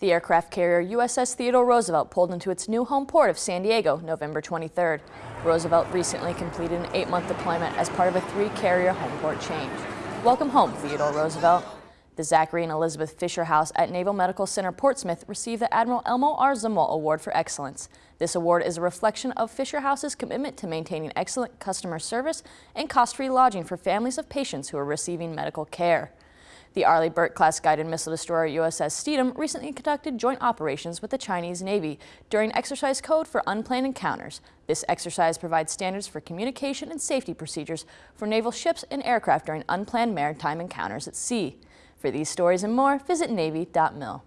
The aircraft carrier USS Theodore Roosevelt pulled into its new home port of San Diego November 23rd. Roosevelt recently completed an eight-month deployment as part of a three-carrier home port change. Welcome home, Theodore Roosevelt. The Zachary and Elizabeth Fisher House at Naval Medical Center Portsmouth received the Admiral Elmo R. Zumwalt Award for Excellence. This award is a reflection of Fisher House's commitment to maintaining excellent customer service and cost-free lodging for families of patients who are receiving medical care. The Arleigh Burke-class guided missile destroyer USS Stethem recently conducted joint operations with the Chinese Navy during Exercise Code for Unplanned Encounters. This exercise provides standards for communication and safety procedures for naval ships and aircraft during unplanned maritime encounters at sea. For these stories and more, visit Navy.mil.